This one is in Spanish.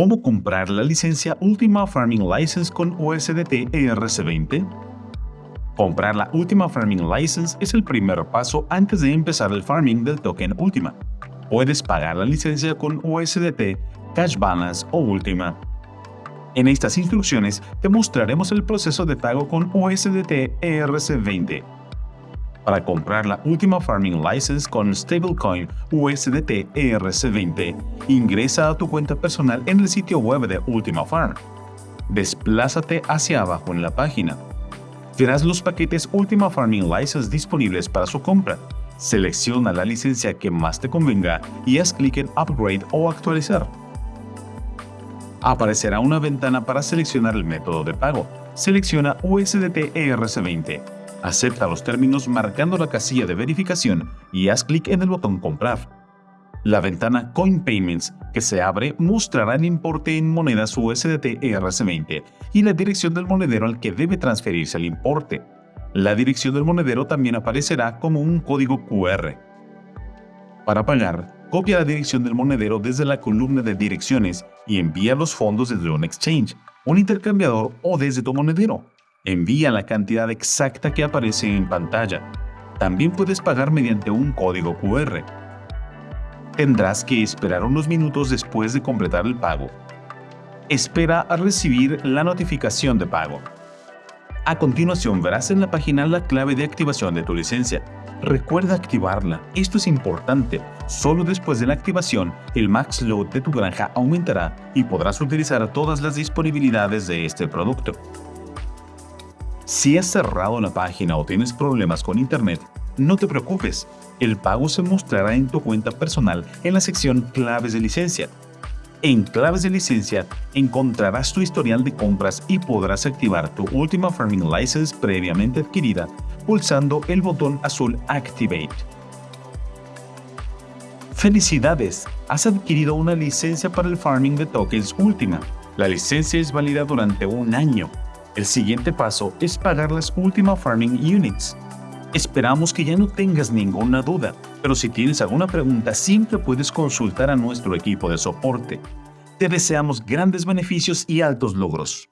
¿Cómo comprar la licencia Ultima Farming License con USDT ERC20? Comprar la Ultima Farming License es el primer paso antes de empezar el farming del token Ultima. Puedes pagar la licencia con USDT, Cash Balance o Ultima. En estas instrucciones te mostraremos el proceso de pago con USDT ERC20 para comprar la última Farming License con stablecoin USDT ERC20, ingresa a tu cuenta personal en el sitio web de Ultima Farm. Desplázate hacia abajo en la página. Verás los paquetes Ultima Farming License disponibles para su compra. Selecciona la licencia que más te convenga y haz clic en Upgrade o Actualizar. Aparecerá una ventana para seleccionar el método de pago. Selecciona USDT ERC20 Acepta los términos marcando la casilla de verificación y haz clic en el botón Comprar. La ventana Coin Payments que se abre mostrará el importe en monedas USDT ERC20 y la dirección del monedero al que debe transferirse el importe. La dirección del monedero también aparecerá como un código QR. Para pagar, copia la dirección del monedero desde la columna de direcciones y envía los fondos desde un exchange, un intercambiador o desde tu monedero. Envía la cantidad exacta que aparece en pantalla. También puedes pagar mediante un código QR. Tendrás que esperar unos minutos después de completar el pago. Espera a recibir la notificación de pago. A continuación verás en la página la clave de activación de tu licencia. Recuerda activarla, esto es importante. Solo después de la activación, el max load de tu granja aumentará y podrás utilizar todas las disponibilidades de este producto. Si has cerrado la página o tienes problemas con Internet, no te preocupes, el pago se mostrará en tu cuenta personal en la sección Claves de licencia. En Claves de licencia encontrarás tu historial de compras y podrás activar tu última Farming License previamente adquirida pulsando el botón azul Activate. ¡Felicidades! Has adquirido una licencia para el farming de tokens última. La licencia es válida durante un año el siguiente paso es pagar las últimas Farming Units. Esperamos que ya no tengas ninguna duda, pero si tienes alguna pregunta siempre puedes consultar a nuestro equipo de soporte. Te deseamos grandes beneficios y altos logros.